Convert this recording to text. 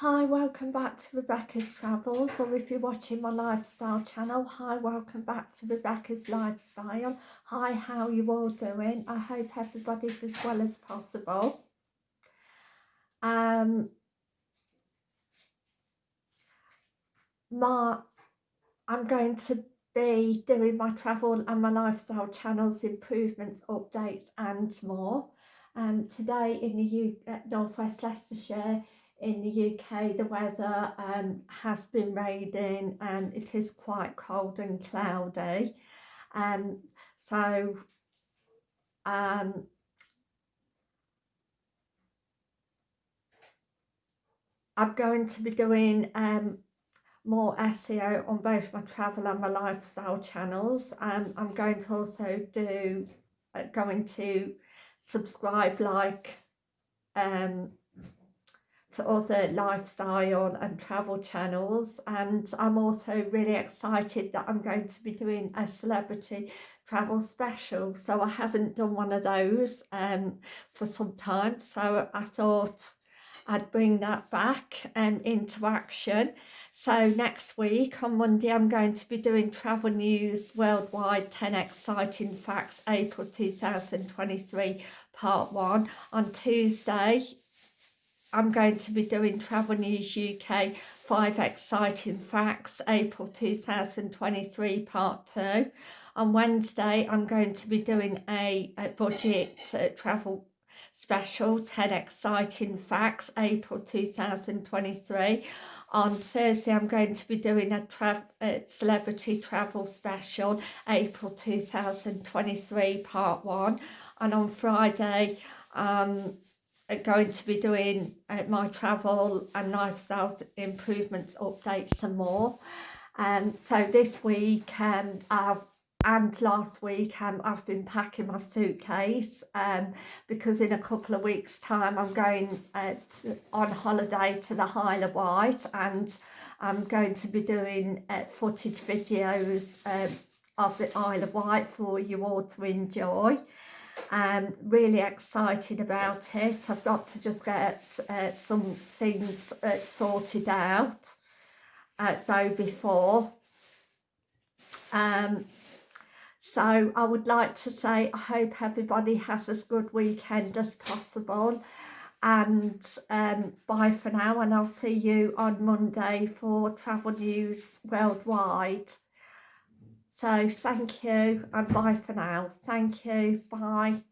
Hi, welcome back to Rebecca's Travels, or if you're watching my lifestyle channel, hi, welcome back to Rebecca's Lifestyle. Hi, how you all doing? I hope everybody's as well as possible. Um, my, I'm going to be doing my travel and my lifestyle channels, improvements, updates and more. Um, today in the U uh, Northwest Leicestershire in the UK the weather um, has been raining and it is quite cold and cloudy. Um, so um, I'm going to be doing um, more SEO on both my travel and my lifestyle channels. Um, I'm going to also do uh, going to subscribe like um, to other lifestyle and travel channels and I'm also really excited that I'm going to be doing a celebrity travel special. So I haven't done one of those um, for some time. So I thought I'd bring that back um, into action. So next week on Monday I'm going to be doing travel news worldwide 10 exciting facts April 2023 part 1 on Tuesday I'm going to be doing Travel News UK 5 Exciting Facts April 2023 Part 2. On Wednesday I'm going to be doing a, a budget uh, travel special 10 Exciting Facts April 2023. On Thursday I'm going to be doing a, tra a celebrity travel special April 2023 Part 1. And on Friday um, going to be doing uh, my travel and lifestyle improvements updates and more. Um so this week um I've and last week um, I've been packing my suitcase um, because in a couple of weeks time I'm going uh, on holiday to the Isle of Wight and I'm going to be doing uh, footage videos um, of the Isle of Wight for you all to enjoy I'm really excited about it. I've got to just get uh, some things uh, sorted out uh, though before. Um, so I would like to say I hope everybody has as good weekend as possible and um, bye for now and I'll see you on Monday for Travel News Worldwide. So thank you and bye for now. Thank you. Bye.